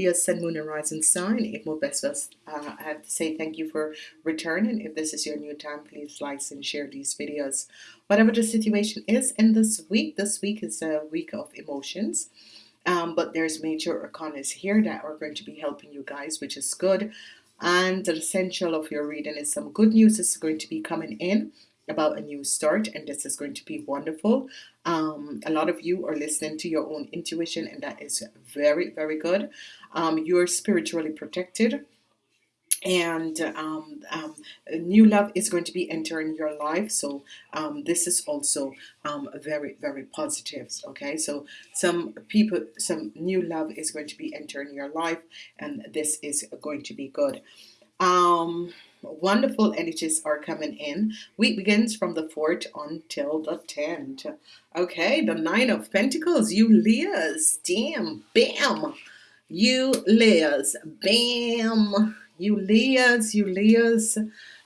Leo Sun Moon and Rising sign it will best uh, I have to say thank you for returning. If this is your new time please like and share these videos. Whatever the situation is in this week this week is a week of emotions. Um, but there's major arcanas here that are going to be helping you guys which is good. And the essential of your reading is some good news is going to be coming in about a new start and this is going to be wonderful. Um, a lot of you are listening to your own intuition and that is very very good. Um, you're spiritually protected and um, um, new love is going to be entering your life. So um, this is also um, very very positive okay? So some people some new love is going to be entering your life and this is going to be good. Um, wonderful energies are coming in week begins from the 4th until the 10th okay the nine of Pentacles you Leos damn bam you Leos bam you Leos, you Leos.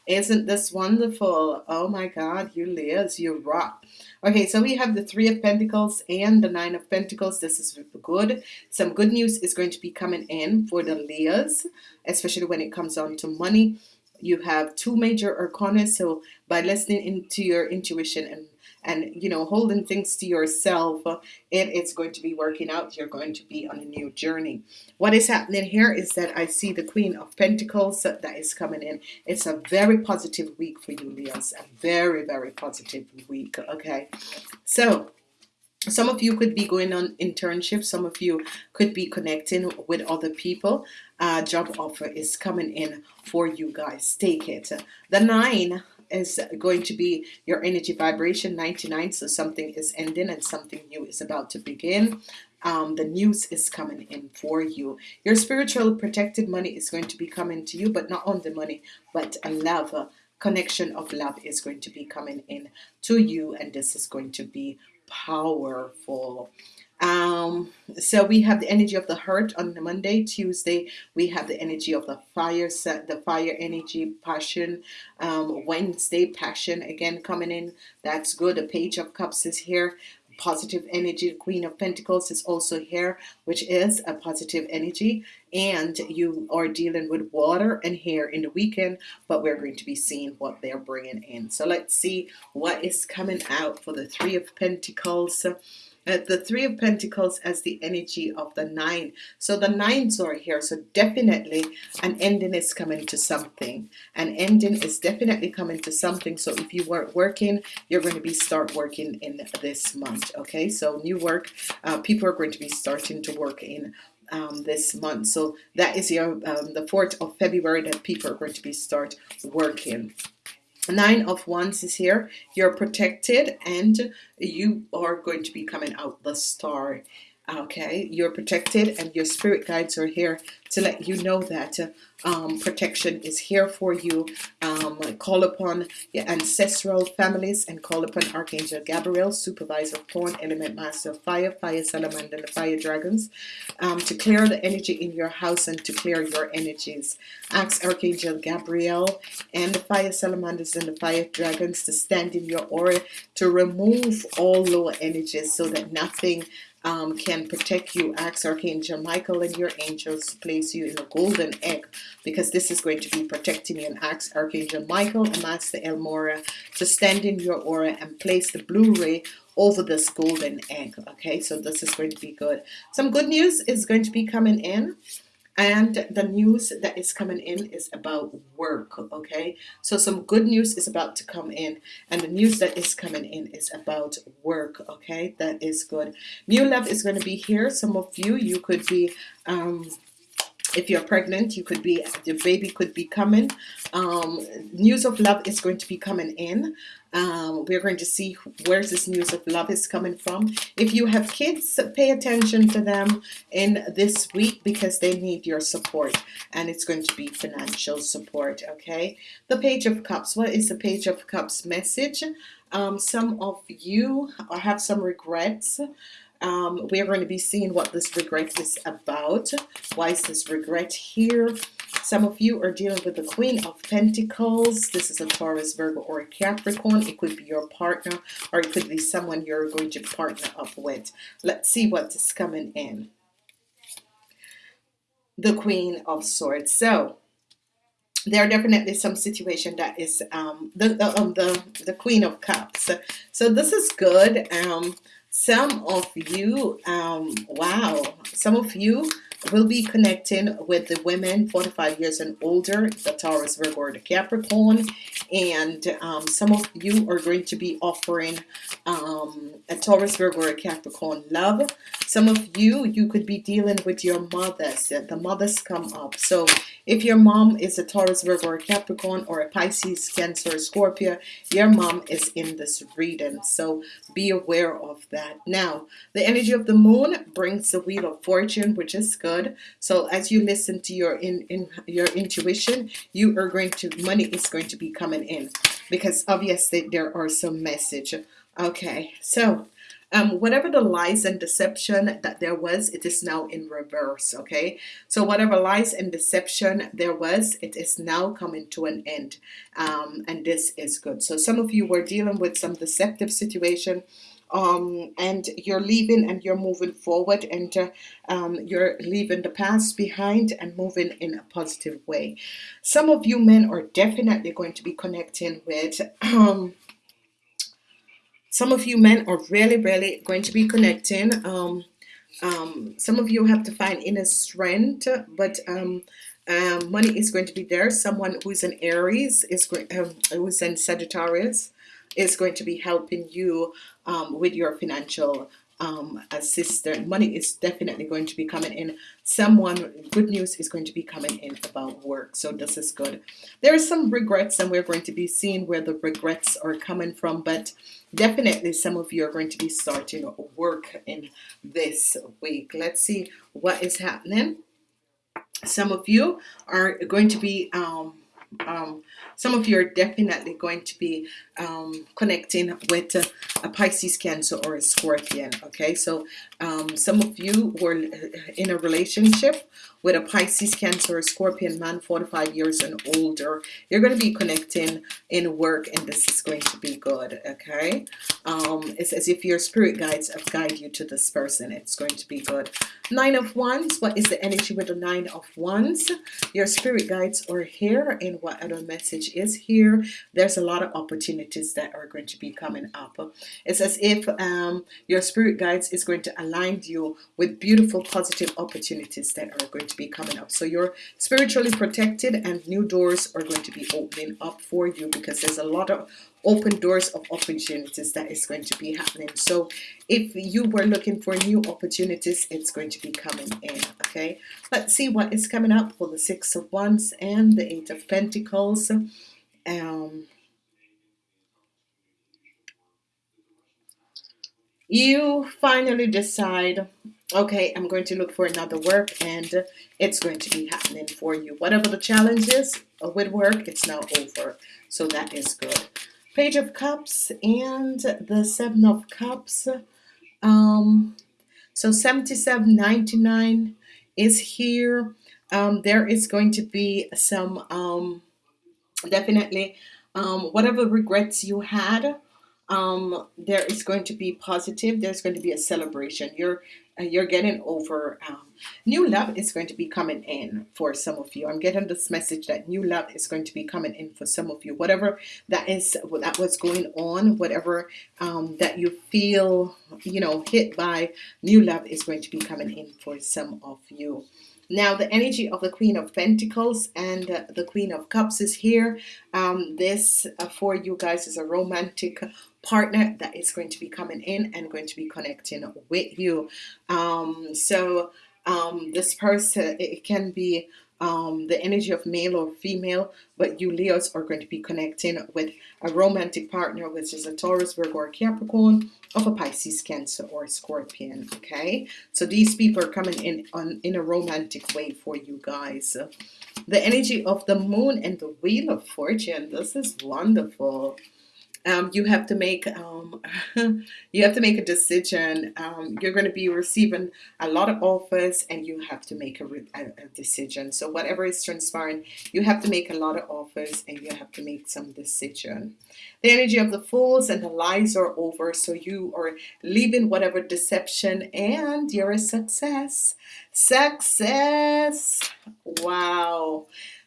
Isn't this wonderful? Oh my God, you Leos, you rock. Okay, so we have the Three of Pentacles and the Nine of Pentacles. This is good. Some good news is going to be coming in for the Leos, especially when it comes on to money. You have two major arcana, so by listening into your intuition and and you know holding things to yourself it, it's going to be working out. You're going to be on a new journey. What is happening here is that I see the Queen of Pentacles that is coming in. It's a very positive week for you Leos a very very positive week okay? So some of you could be going on internships some of you could be connecting with other people. Uh, job offer is coming in for you guys. Take it. The nine is going to be your energy vibration 99 so something is ending and something new is about to begin. Um, the news is coming in for you. Your spiritual protected money is going to be coming to you but not on the money but a love. Connection of love is going to be coming in to you and this is going to be powerful. Um, so we have the energy of the heart on the Monday Tuesday. We have the energy of the fire set the fire energy passion. Um, Wednesday passion again coming in. That's good. A page of cups is here. Positive energy Queen of Pentacles is also here which is a positive energy and you are dealing with water and hair in the weekend but we're going to be seeing what they're bringing in. So let's see what is coming out for the Three of Pentacles. Uh, the three of Pentacles as the energy of the nine. So the nines are here. So definitely an ending is coming to something. An ending is definitely coming to something. So if you weren't working you're going to be start working in this month okay? So new work uh, people are going to be starting to work in um, this month. So that is your um, the 4th of February that people are going to be start working. Nine of wands is here. You're protected and you are going to be coming out the star okay you're protected and your spirit guides are here to let you know that um, protection is here for you. Um, call upon your ancestral families and call upon Archangel Gabriel supervisor pawn element master fire fire salamander and the fire dragons um, to clear the energy in your house and to clear your energies. Ask Archangel Gabriel and the fire salamanders and the fire dragons to stand in your aura to remove all lower energies so that nothing um, can protect you ask Archangel Michael and your angels to place you in a golden egg because this is going to be protecting you. And ask Archangel Michael and Master El Morya to stand in your aura and place the blue ray over this golden egg okay? So this is going to be good. Some good news is going to be coming in and the news that is coming in is about work okay? So some good news is about to come in and the news that is coming in is about work okay? That is good. New love is going to be here. Some of you you could be um, if you're pregnant you could be your baby could be coming. Um, news of love is going to be coming in. Um, we're going to see where this news of love is coming from. If you have kids pay attention to them in this week because they need your support and it's going to be financial support okay? The page of cups. What is the page of cups message? Um, some of you have some regrets um, we are going to be seeing what this regret is about why is this regret here? Some of you are dealing with the Queen of Pentacles. This is a Taurus Virgo or a Capricorn. It could be your partner or it could be someone you're going to partner up with. Let's see what is coming in. The Queen of Swords. So there are definitely some situation that is um, the the, um, the the Queen of Cups. So this is good. Um, some of you um, wow some of you will be connecting with the women 45 years and older the Taurus Virgo or the Capricorn. And um, some of you are going to be offering um, a Taurus Virgo or Capricorn love. Some of you you could be dealing with your mothers. The mothers come up. So if your mom is a Taurus Virgo or Capricorn or a Pisces Cancer Scorpio your mom is in this reading. So be aware of that. Now the energy of the moon brings the wheel of fortune which is good. So as you listen to your in, in your intuition you are going to money is going to be coming in because obviously there are some message. Okay so um, whatever the lies and deception that there was it is now in reverse okay? So whatever lies and deception there was it is now coming to an end um, and this is good. So some of you were dealing with some deceptive situation um, and you're leaving and you're moving forward and uh, um, you're leaving the past behind and moving in a positive way. Some of you men are definitely going to be connecting with um, some of you men are really really going to be connecting um, um, some of you have to find inner strength but um, um, money is going to be there. Someone who's in Aries is going um, who's in Sagittarius is going to be helping you um, with your financial um, assistant. Money is definitely going to be coming in. Someone good news is going to be coming in about work so this is good. There are some regrets and we're going to be seeing where the regrets are coming from but definitely some of you are going to be starting work in this week. Let's see what is happening. Some of you are going to be um, um, some of you are definitely going to be um, connecting with a, a, Pisces Cancer or a Scorpion okay? So um, some of you were in a relationship with a Pisces Cancer or Scorpion man 45 years and older. You're going to be connecting in work and this is going to be good okay? Um, it's as if your spirit guides have guide you to this person. It's going to be good. Nine of wands what is the energy with the nine of wands? Your spirit guides are here and what other message is here there's a lot of opportunities that are going to be coming up. It's as if um, your spirit guides is going to align you with beautiful positive opportunities that are going to be coming up. So you're spiritually protected and new doors are going to be opening up for you because there's a lot of open doors of opportunities that is going to be happening. So if you were looking for new opportunities it's going to be coming in okay? Let's see what is coming up for the six of wands and the eight of pentacles. Um you finally decide okay I'm going to look for another work and it's going to be happening for you. Whatever the challenge is with work it's now over. So that is good Page of Cups and the Seven of Cups. Um, so 77.99 is here. Um, there is going to be some um, definitely um, whatever regrets you had um, there is going to be positive there's going to be a celebration you're you're getting over um, new love is going to be coming in for some of you. I'm getting this message that new love is going to be coming in for some of you. Whatever that is that was going on whatever um, that you feel you know hit by new love is going to be coming in for some of you. Now the energy of the Queen of Pentacles and uh, the Queen of Cups is here. Um, this uh, for you guys is a romantic partner that is going to be coming in and going to be connecting with you um, so um, this person it can be um, the energy of male or female but you Leos are going to be connecting with a romantic partner which is a Taurus Virgo or Capricorn of a Pisces Cancer or Scorpion okay? So these people are coming in on in a romantic way for you guys. The energy of the moon and the wheel of fortune this is wonderful um, you have to make um, you have to make a decision. Um, you're going to be receiving a lot of offers, and you have to make a, a, a, decision. So whatever is transpiring, you have to make a lot of offers, and you have to make some decision. The energy of the fools and the lies are over, so you are leaving whatever deception, and you're a success. Success! Wow.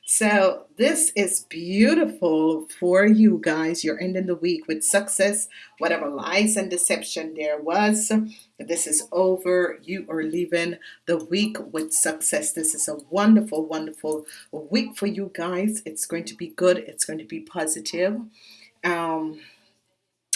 So this is beautiful for you guys. You're ending the week with success. Whatever lies and deception there was, this is over. You are leaving the week with success. This is a wonderful, wonderful week for you guys. It's going to be good. It's going to be positive. Um,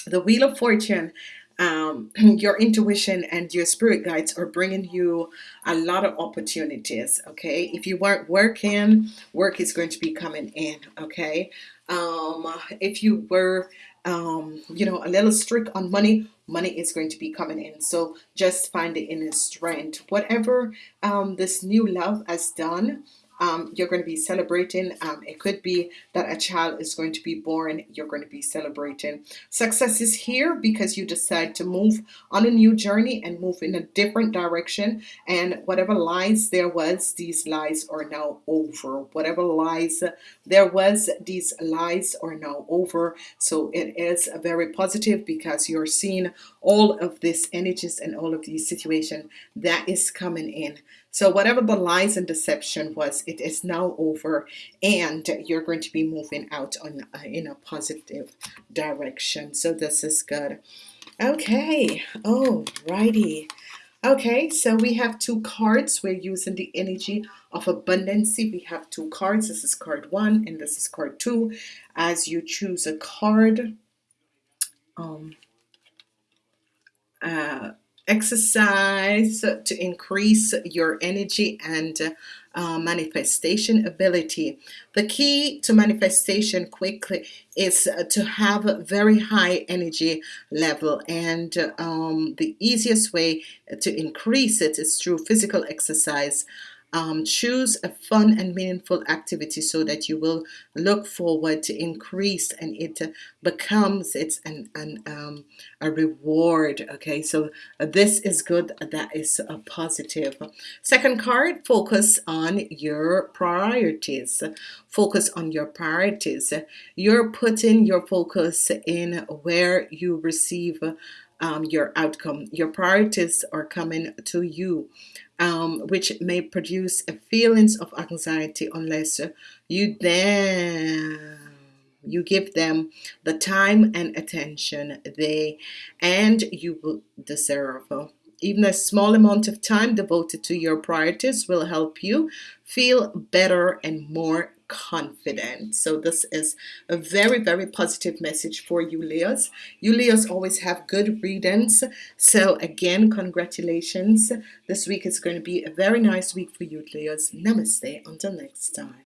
the Wheel of Fortune um, your intuition and your spirit guides are bringing you a lot of opportunities okay? If you weren't working work is going to be coming in okay? Um, if you were um, you know a little strict on money money is going to be coming in. So just find the inner strength. Whatever um, this new love has done um, you're going to be celebrating. Um, it could be that a child is going to be born. You're going to be celebrating. Success is here because you decide to move on a new journey and move in a different direction. And whatever lies there was, these lies are now over. Whatever lies there was, these lies are now over. So it is very positive because you're seeing all of this energies and all of these situations that is coming in. So whatever the lies and deception was, it is now over and you're going to be moving out on uh, in a positive direction. So this is good. Okay. Oh, righty. Okay, so we have two cards. We're using the energy of abundance. We have two cards. This is card one and this is card two. As you choose a card, um, uh, exercise to increase your energy and uh, manifestation ability. The key to manifestation quickly is uh, to have a very high energy level and um, the easiest way to increase it is through physical exercise um, choose a fun and meaningful activity so that you will look forward to increase and it becomes it's an, an um, a reward okay? So uh, this is good that is a positive. Second card focus on your priorities. Focus on your priorities. You're putting your focus in where you receive um, your outcome. Your priorities are coming to you um, which may produce feelings of anxiety unless you then you give them the time and attention they and you will deserve. Even a small amount of time devoted to your priorities will help you feel better and more confident. So this is a very, very positive message for you, Leos. You Leos always have good readings. So again, congratulations. This week is going to be a very nice week for you, Leos. Namaste. Until next time.